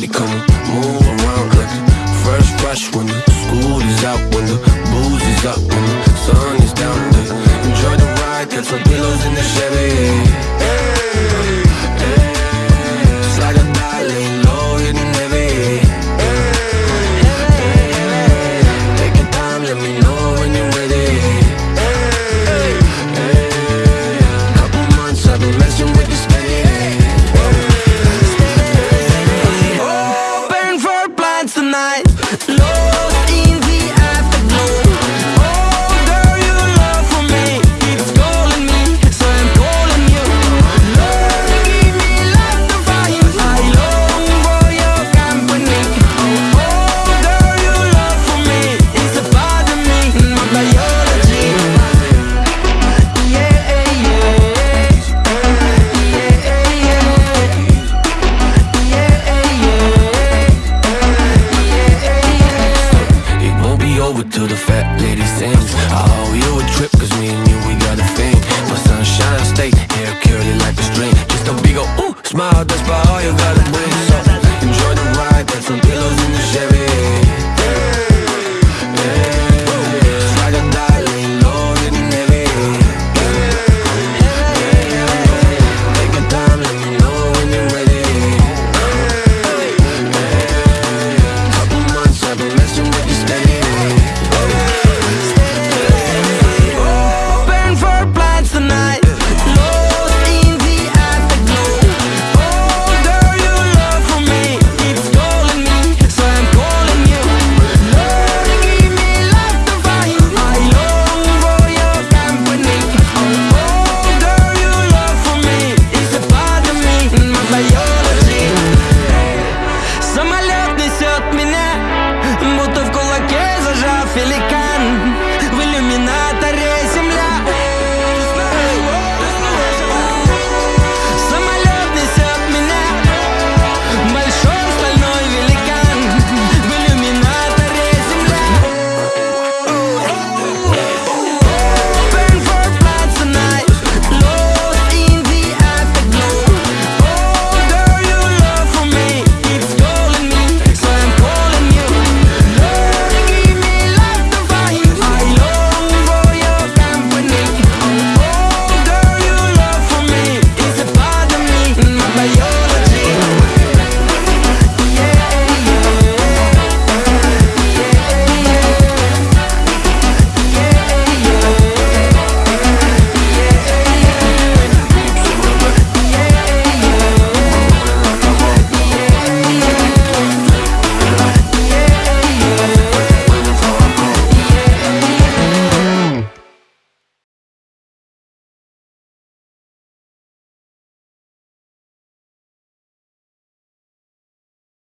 We come move around like the first rush when the school is out, when the booze is up, when the sun is down. Enjoy the ride, got some pillows in the Chevy. night. to the fat lady sings. I owe you a trip cause me and you we got a thing My sunshine state, hair curly like a string. Just a big ol' ooh, smile, that's by all you gotta bring. So enjoy the ride, that's a Cause